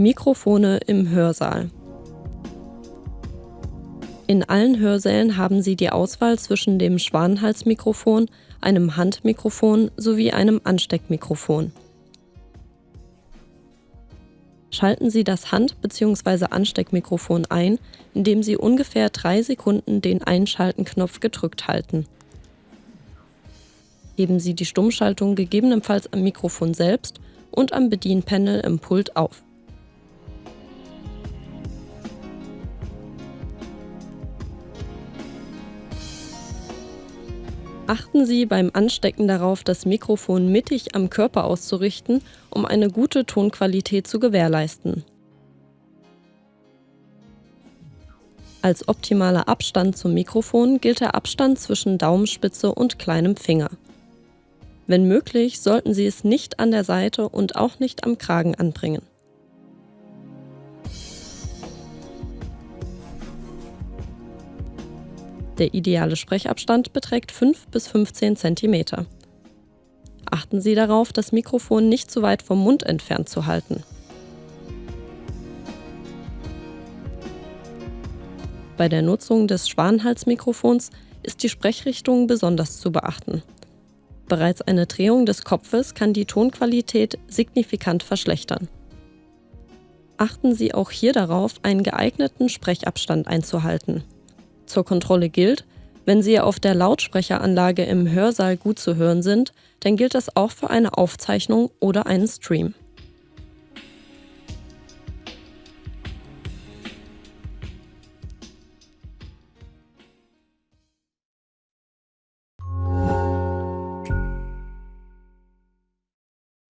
Mikrofone im Hörsaal. In allen Hörsälen haben Sie die Auswahl zwischen dem Schwanenhalsmikrofon, einem Handmikrofon sowie einem Ansteckmikrofon. Schalten Sie das Hand- bzw. Ansteckmikrofon ein, indem Sie ungefähr drei Sekunden den Einschalten-Knopf gedrückt halten. Heben Sie die Stummschaltung gegebenenfalls am Mikrofon selbst und am Bedienpanel im Pult auf. Achten Sie beim Anstecken darauf, das Mikrofon mittig am Körper auszurichten, um eine gute Tonqualität zu gewährleisten. Als optimaler Abstand zum Mikrofon gilt der Abstand zwischen Daumenspitze und kleinem Finger. Wenn möglich, sollten Sie es nicht an der Seite und auch nicht am Kragen anbringen. Der ideale Sprechabstand beträgt 5 bis 15 cm. Achten Sie darauf, das Mikrofon nicht zu weit vom Mund entfernt zu halten. Bei der Nutzung des Schwanenhalsmikrofons ist die Sprechrichtung besonders zu beachten. Bereits eine Drehung des Kopfes kann die Tonqualität signifikant verschlechtern. Achten Sie auch hier darauf, einen geeigneten Sprechabstand einzuhalten. Zur Kontrolle gilt, wenn Sie auf der Lautsprecheranlage im Hörsaal gut zu hören sind, dann gilt das auch für eine Aufzeichnung oder einen Stream.